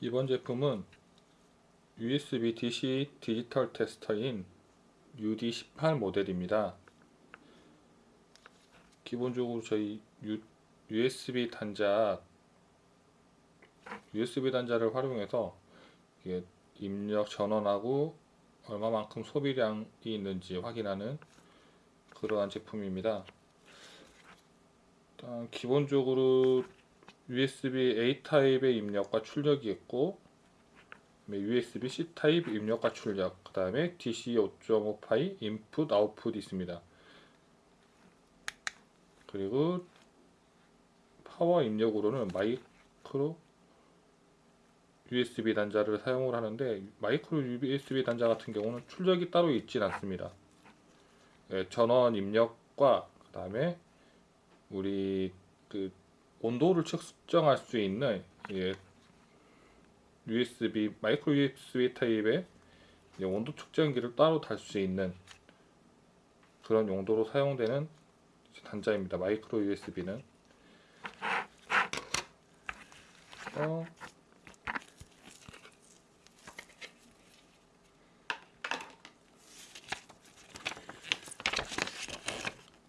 이번 제품은 USB DC 디지털 테스터인 UD18 모델입니다. 기본적으로 저희 USB 단자 USB 단자를 활용해서 입력 전원하고 얼마만큼 소비량이 있는지 확인하는 그러한 제품입니다. 일단 기본적으로 USB A 타입의 입력과 출력이 있고 USB C 타입 입력과 출력 그 다음에 DC 5.5 파이 인풋 아웃풋이 있습니다. 그리고 파워 입력으로는 마이크로 USB 단자를 사용을 하는데 마이크로 USB 단자 같은 경우는 출력이 따로 있진 않습니다. 예, 전원 입력과 그 다음에 우리 그 온도를 측정할 수 있는 예, USB 마이크로 USB 타입의 온도 측정기를 따로 달 수 있는 그런 용도로 사용되는 단자입니다. 마이크로 USB는 어,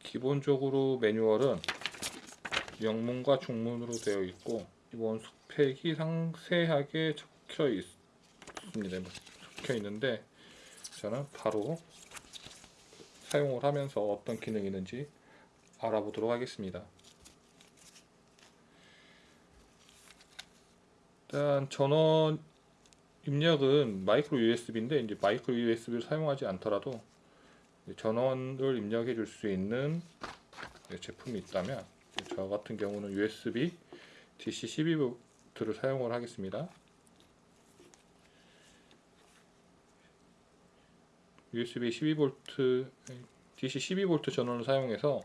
기본적으로 매뉴얼은 영문과 중문으로 되어 있고 스펙이 상세하게 적혀 있습니다. 뭐 적혀 있는데 저는 바로 사용을 하면서 어떤 기능이 있는지 알아보도록 하겠습니다. 일단 전원 입력은 마이크로 USB인데 이제 마이크로 USB를 사용하지 않더라도 전원을 입력해 줄 수 있는 제품이 있다면 저 같은 경우는 USB DC 12V를 사용을 하겠습니다. USB 12V DC 12V 전원을 사용해서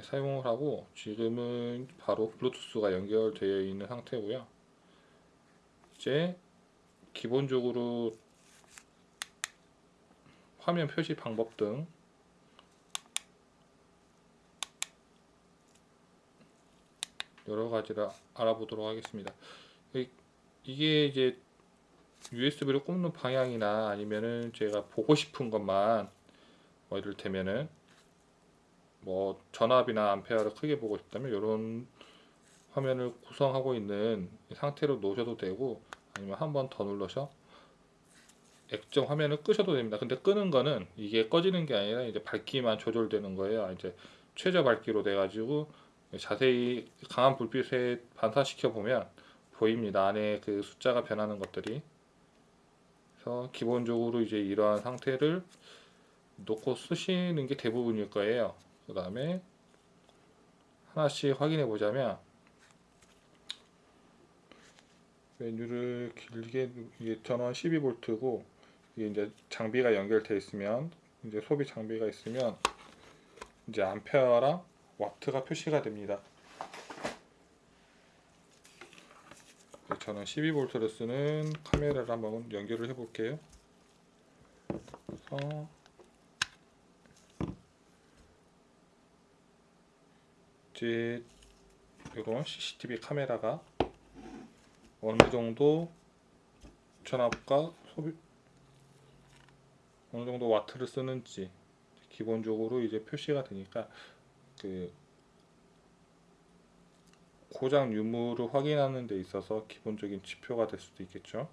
사용을 하고 지금은 바로 블루투스가 연결되어 있는 상태고요. 이제 기본적으로 화면 표시 방법 등 여러 가지를 알아보도록 하겠습니다. 이게 이제 USB를 꼽는 방향이나 아니면은 제가 보고 싶은 것만 뭐 이를테면은 뭐 전압이나 암페어를 크게 보고 싶다면 이런 화면을 구성하고 있는 상태로 놓으셔도 되고 아니면 한 번 더 눌러서 액정 화면을 끄셔도 됩니다. 근데 끄는 거는 이게 꺼지는 게 아니라 이제 밝기만 조절되는 거예요. 이제 최저 밝기로 돼 가지고 자세히 강한 불빛에 반사시켜 보면 보입니다. 안에 그 숫자가 변하는 것들이. 그래서 기본적으로 이제 이러한 상태를 놓고 쓰시는 게 대부분일 거예요. 그 다음에 하나씩 확인해 보자면 메뉴를 길게 이게 전원 12V고 이게 이제 장비가 연결되어 있으면 이제 소비 장비가 있으면 이제 암페어랑 와트가 표시가 됩니다. 저는 12V를 쓰는 카메라를 한번 연결을 해 볼게요. 그래서 이제 이런 CCTV 카메라가 어느 정도 전압과 소비 어느 정도 와트를 쓰는지 기본적으로 이제 표시가 되니까 그 고장 유무를 확인하는 데 있어서 기본적인 지표가 될 수도 있겠죠.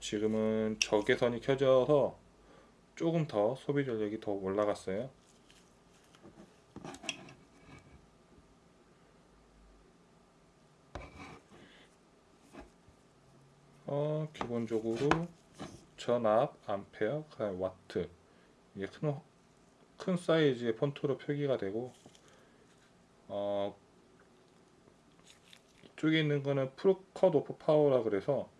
지금은 적외선이 켜져서 조금 더 소비 전력이 더 올라갔어요. 어, 기본적으로 전압, 암페어, 와트 이게 큰, 큰 사이즈의 폰트로 표기가 되고 어, 이쪽에 있는 거는 프로컷 오프 파워라 그래서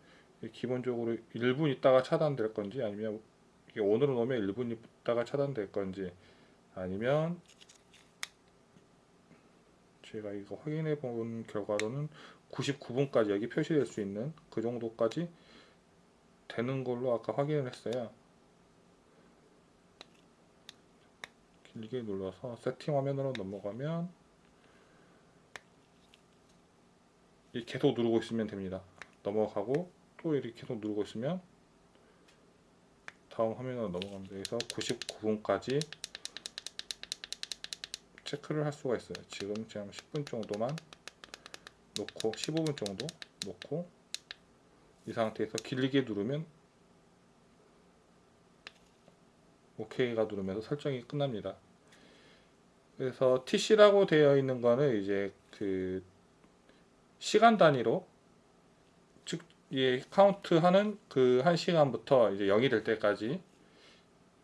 기본적으로 1분 있다가 차단될 건지 아니면 오늘은 오면 1분 있다가 차단될 건지 아니면 제가 이거 확인해 본 결과로는 99분까지 여기 표시될 수 있는 그 정도까지 되는 걸로 아까 확인을 했어요 길게 눌러서 세팅 화면으로 넘어가면 이렇게 계속 누르고 있으면 됩니다. 넘어가고 또 이렇게 계속 누르고 있으면 다음 화면으로 넘어갑니다. 그래서 99분까지 체크를 할 수가 있어요. 지금 그냥 10분 정도만 놓고 15분 정도 놓고 이 상태에서 길게 누르면 OK가 누르면서 설정이 끝납니다. 그래서 TC라고 되어 있는 거는 이제 그 시간 단위로 즉 이 카운트하는 그 한 시간부터 이제 0이 될 때까지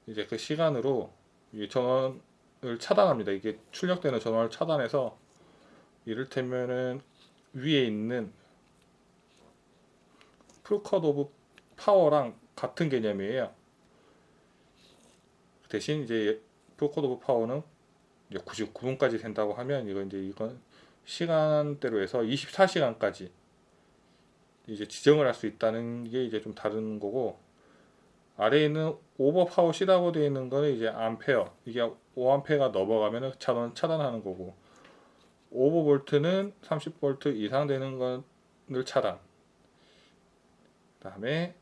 이제 그 시간으로 이 전원을 차단합니다. 이게 출력되는 전원을 차단해서 이를테면은 위에 있는 full cut off power랑 같은 개념이에요. 대신 이제 full cut off power는 이제 99분까지 된다고 하면 이건 이제 이건 시간대로 해서 24시간까지 이제 지정을 할 수 있다는 게 이제 좀 다른 거고 아래에 있는 오버 파워 C라고 되어 있는 거는 이제 암페어 이게 5암페어가 넘어가면은 차단 차단하는 거고 over volt는 30볼트 이상 되는 것을 차단. 그 다음에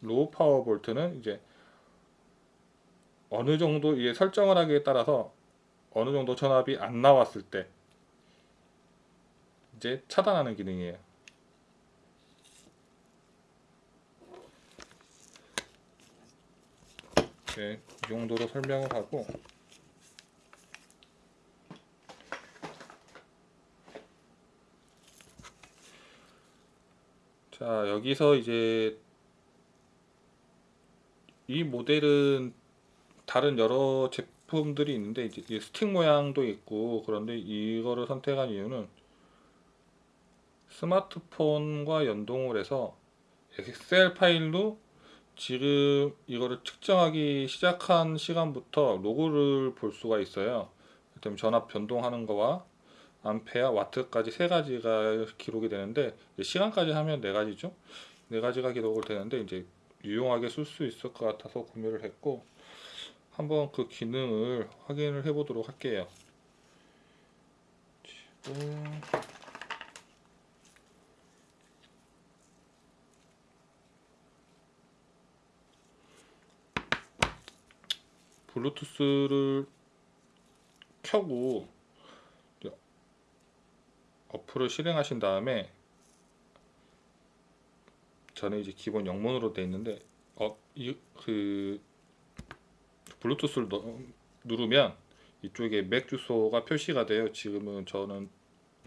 low power volt는 이제 어느 정도 이게 설정을 하기에 따라서 어느 정도 전압이 안 나왔을 때 이제 차단하는 기능이에요. 네, 이 정도로 설명을 하고 자 여기서 이제 이 모델은 다른 여러 제품 들이 있는데 이제 이 스틱 모양도 있고 그런데 이거를 선택한 이유는 스마트폰과 연동을 해서 엑셀 파일로 지금 이거를 측정하기 시작한 시간부터 로그를 볼 수가 있어요. 그다음 전압 변동하는 거와 암페어, 와트까지 세 가지가 기록이 되는데 시간까지 하면 네 가지죠. 네 가지가 기록을 되는데 이제 유용하게 쓸 수 있을 것 같아서 구매를 했고 한번 그 기능을 확인을 해 보도록 할게요. 블루투스를 켜고 어플을 실행하신 다음에 저는 이제 기본 영문으로 돼 있는데 어 이 그 블루투스를 넣, 누르면 이쪽에 맥 주소가 표시가 돼요. 지금은 저는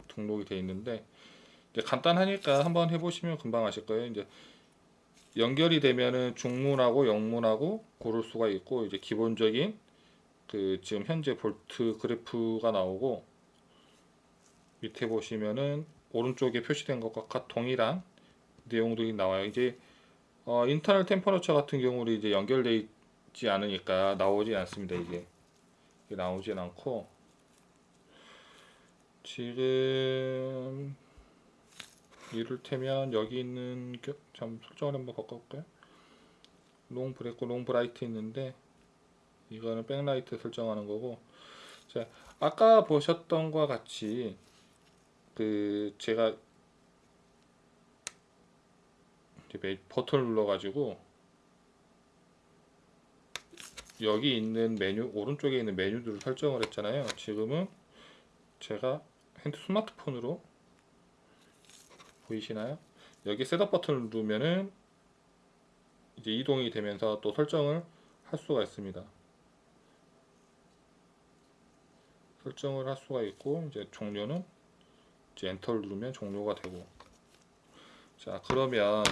등록이 돼 있는데 간단하니까 한번 해보시면 금방 아실 거예요. 이제 연결이 되면은 중문하고 영문하고 고를 수가 있고 이제 기본적인 그 지금 현재 볼트 그래프가 나오고 밑에 보시면은 오른쪽에 표시된 것과 동일한 내용들이 나와요. 이제 어, 인터널 템퍼러처 같은 경우는 이제 있 지 않으니까 나오지 않습니다. 이게, 나오진 않고 지금 이를테면 여기 있는 참 설정을 한번 바꿔볼까요? long break, long bright 있는데 이거는 백라이트 설정하는 거고 자 아까 보셨던 것과 같이 그 제가 버튼을 눌러 가지고 여기 있는 메뉴 오른쪽에 있는 메뉴들을 설정을 했잖아요. 지금은 제가 핸드 스마트폰으로 보이시나요? 여기 setup 버튼을 누르면은 이제 이동이 되면서 또 설정을 할 수가 있습니다. 설정을 할 수가 있고 이제 종료는 이제 enter를 누르면 종료가 되고 자 그러면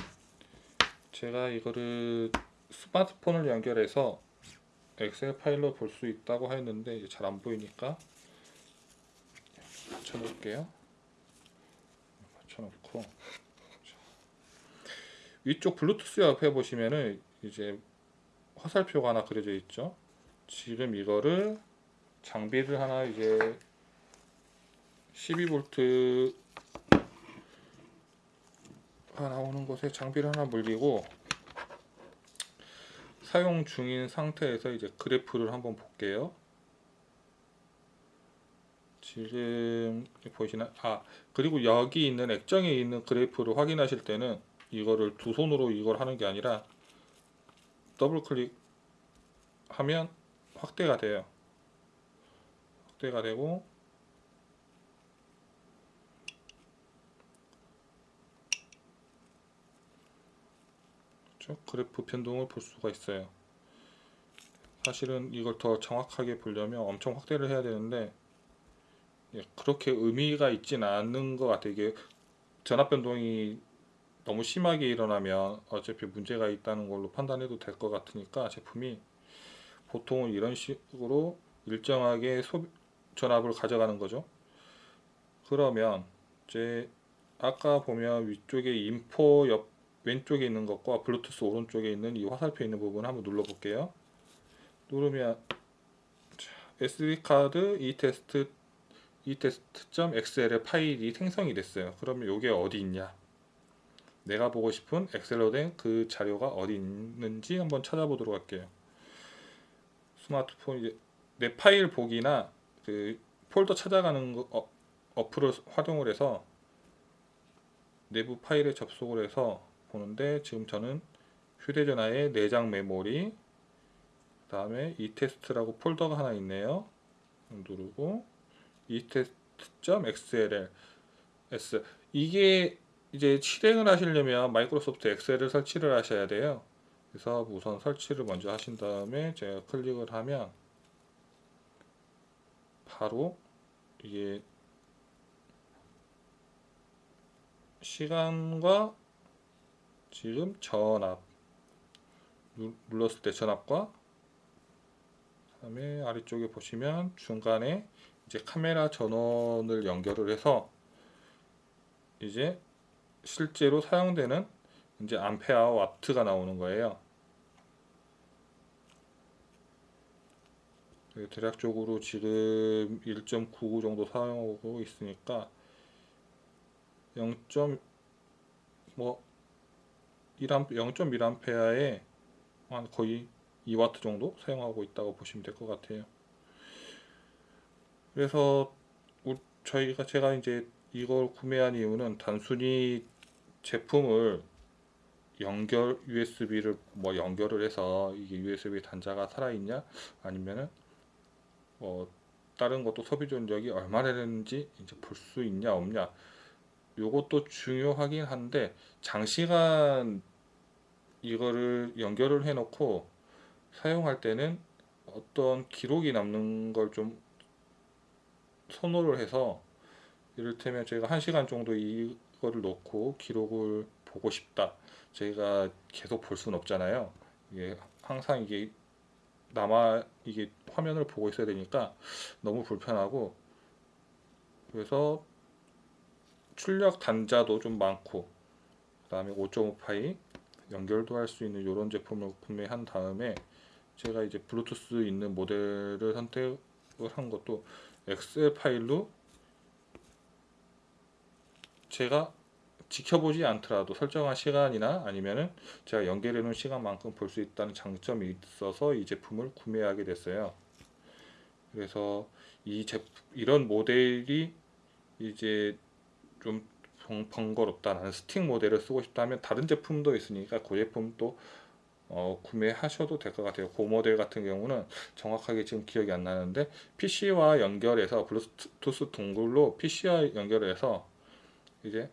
제가 이거를 스마트폰을 연결해서 엑셀 파일로 볼 수 있다고 했는데 잘 안 보이니까 맞춰놓을게요. 맞춰놓고. 위쪽 블루투스 옆에 보시면은 이제 화살표가 하나 그려져 있죠. 지금 이거를 장비를 하나 이제 12V 가 나오는 곳에 장비를 하나 물리고 사용 중인 상태에서 이제 그래프를 한번 볼게요. 지금 보이시나? 아 그리고 여기 있는 액정에 있는 그래프를 확인하실 때는 이거를 두 손으로 이걸 하는 게 아니라 더블 클릭하면 확대가 돼요. 확대가 되고 그렇죠? 그래프 변동을 볼 수가 있어요. 사실은 이걸 더 정확하게 보려면 엄청 확대를 해야 되는데 예, 그렇게 의미가 있진 않는 것 같아요. 이게 전압 변동이 너무 심하게 일어나면 어차피 문제가 있다는 걸로 판단해도 될 것 같으니까 제품이 보통은 이런 식으로 일정하게 소 전압을 가져가는 거죠. 그러면 이제 아까 보면 위쪽에 info 옆 왼쪽에 있는 것과 블루투스 오른쪽에 있는 이 화살표 있는 부분 한번 눌러 볼게요. 누르면 SD 카드 이 테스트 이 test.xls 파일이 생성이 됐어요. 그러면 이게 어디 있냐? 내가 보고 싶은 엑셀로 된 그 자료가 어디 있는지 한번 찾아보도록 할게요. 스마트폰 이제 내 파일 보기나 그 폴더 찾아가는 거, 어, 어플을 활용을 해서 내부 파일에 접속을 해서 보는데 지금 저는 휴대전화에 내장 메모리 그 다음에 이 테스트라고 폴더가 하나 있네요. 누르고 이 테스트.xlls 이게 이제 실행을 하시려면 마이크로소프트 엑셀을 설치를 하셔야 돼요. 그래서 우선 설치를 먼저 하신 다음에 제가 클릭을 하면 바로 이게 시간과 지금 전압 눌렀을 때 전압과 그다음에 아래쪽에 보시면 중간에 이제 카메라 전원을 연결을 해서 이제 실제로 사용되는 이제 암페어 와트가 나오는 거예요. 네, 대략적으로 지금 1.99 정도 사용하고 있으니까 0.뭐 0.1암페어에 한 거의 2와트 정도 사용하고 있다고 보시면 될 것 같아요. 그래서 저희가 제가 이제 이걸 구매한 이유는 단순히 제품을 연결 USB를 뭐 연결을 해서 이게 USB 단자가 살아있냐 아니면은 뭐 다른 것도 소비 전력이 얼마나 되는지 이제 볼 수 있냐 없냐 요것도 중요하긴 한데 장시간 이거를 연결을 해 놓고 사용할 때는 어떤 기록이 남는 걸 좀 선호를 해서 이를테면 제가 1시간 정도 이거를 놓고 기록을 보고 싶다. 저희가 계속 볼 수는 없잖아요. 이게 항상 이게 남아 이게 화면을 보고 있어야 되니까 너무 불편하고 그래서 출력 단자도 좀 많고 그 다음에 5.5파이 연결도 할 수 있는 이런 제품을 구매한 다음에 제가 이제 블루투스 있는 모델을 선택을 한 것도 엑셀 파일로 제가 지켜보지 않더라도 설정한 시간이나 아니면은 제가 연결해 놓은 시간만큼 볼 수 있다는 장점이 있어서 이 제품을 구매하게 됐어요. 그래서 이 제품 이런 모델이 이제 좀 번거롭다 나는 스틱 모델을 쓰고 싶다 하면 다른 제품도 있으니까 그 제품도 어, 구매하셔도 될 것 같아요. 그 모델 같은 경우는 정확하게 지금 기억이 안 나는데 PC와 연결해서 블루투스 동굴로 PC와 연결해서 이제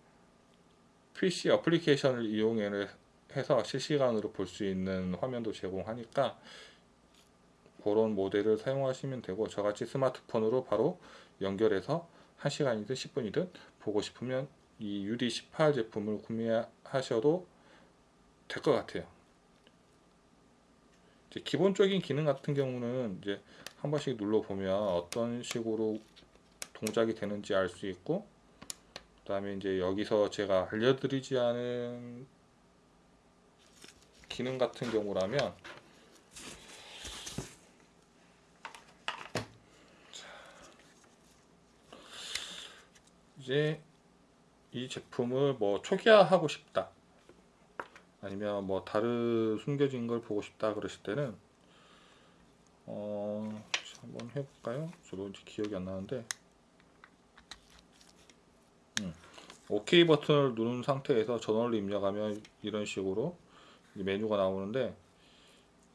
PC 어플리케이션을 이용해서 실시간으로 볼 수 있는 화면도 제공하니까 그런 모델을 사용하시면 되고 저같이 스마트폰으로 바로 연결해서 1시간이든 10분이든 보고 싶으면 이 UD18 제품을 구매하셔도 될 것 같아요. 기본적인 기능 같은 경우는 이제 한 번씩 눌러 보면 어떤 식으로 동작이 되는지 알 수 있고 그 다음에 이제 여기서 제가 알려드리지 않은 기능 같은 경우라면 이제 이 제품을 뭐 초기화하고 싶다 아니면 뭐 다른 숨겨진 걸 보고 싶다 그러실 때는 어 한번 해볼까요? 저도 이제 기억이 안 나는데 OK 버튼을 누른 상태에서 전원을 입력하면 이런 식으로 이 메뉴가 나오는데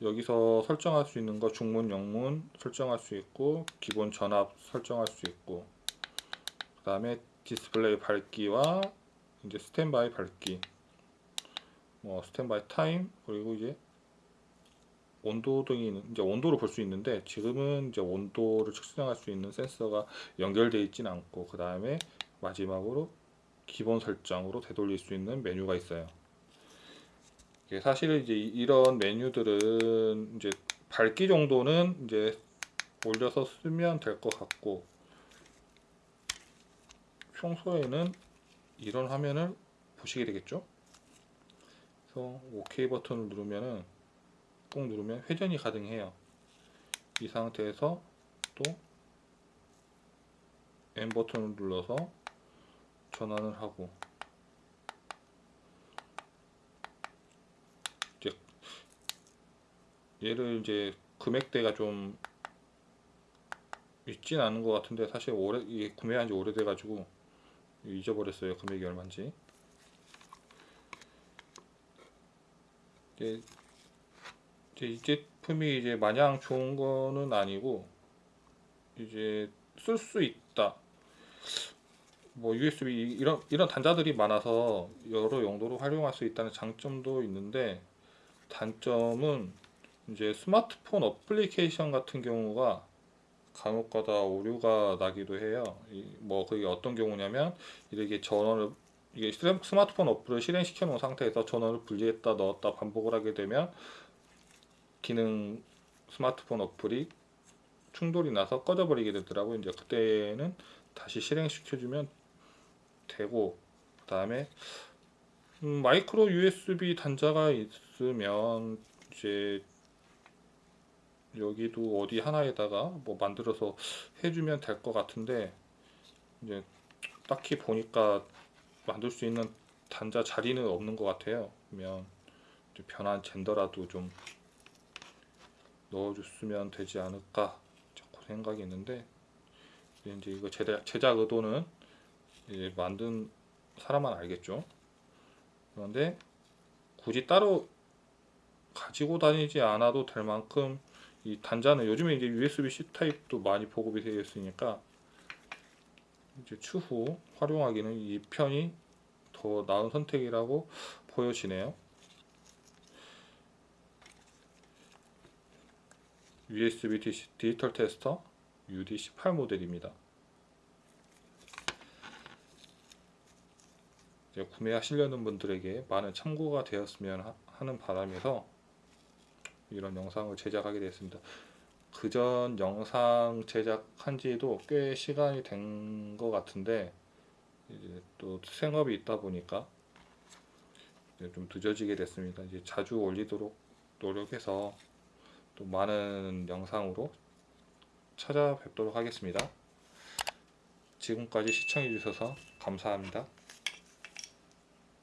여기서 설정할 수 있는 거 중문, 영문 설정할 수 있고 기본 전압 설정할 수 있고 그 다음에 디스플레이 밝기와 이제 스탠바이 밝기 뭐 스탠바이 타임 그리고 이제 온도 등이 이제 온도를 볼 수 있는데 지금은 이제 온도를 측정할 수 있는 센서가 연결되어 있지는 않고 그 다음에 마지막으로 기본 설정으로 되돌릴 수 있는 메뉴가 있어요. 사실은 이제 이런 메뉴들은 이제 밝기 정도는 이제 올려서 쓰면 될 것 같고 평소에는 이런 화면을 보시게 되겠죠. 그래서 OK 버튼을 누르면은 꾹 누르면 회전이 가능해요. 이 상태에서 또 N 버튼을 눌러서 전환을 하고 이제 얘를 이제 금액대가 좀 있진 않은 것 같은데 사실 오래 구매한 지 오래돼 가지고 잊어버렸어요 금액이 얼마인지 이제 이제 이 제품이 이제 마냥 좋은 거는 아니고 이제 쓸 수 있다. 뭐 USB 이런 이런 단자들이 많아서 여러 용도로 활용할 수 있다는 장점도 있는데 단점은 이제 스마트폰 어플리케이션 같은 경우가 간혹가다 오류가 나기도 해요. 이- 뭐 그게 어떤 경우냐면 이렇게 전원을 이게 스- 스마트폰 어플을 실행시켜 놓은 상태에서 전원을 분리했다 넣었다 반복을 하게 되면 기능 스마트폰 어플이 충돌이 나서 꺼져버리게 되더라고요. 이제 그때는 다시 실행시켜주면 되고 그 다음에 음, 마이크로 USB 단자가 있으면 이제 여기도 어디 하나에다가 뭐 만들어서 해주면 될 것 같은데 이제 딱히 보니까 만들 수 있는 단자 자리는 없는 것 같아요. 그러면 변한 젠더라도 좀 넣어줬으면 되지 않을까 자꾸 생각이 있는데 이제 이거 제작, 제작 의도는 이제 만든 사람만 알겠죠. 그런데 굳이 따로 가지고 다니지 않아도 될 만큼 이 단자는 요즘에 이제 USB-C 타입도 많이 보급이 되어 있으니까 이제 추후 활용하기는 이 편이 더 나은 선택이라고 보여지네요. USB 디- 디지털 테스터 UD18 모델입니다. 구매하시려는 분들에게 많은 참고가 되었으면 하- 하는 바람에서 이런 영상을 제작하게 됐습니다. 그 전 영상 제작한 지도 꽤 시간이 된 것 같은데 이제 또 생업이 있다 보니까 좀 늦어지게 됐습니다. 이제 자주 올리도록 노력해서 또 많은 영상으로 찾아뵙도록 하겠습니다. 지금까지 시청해 주셔서 감사합니다.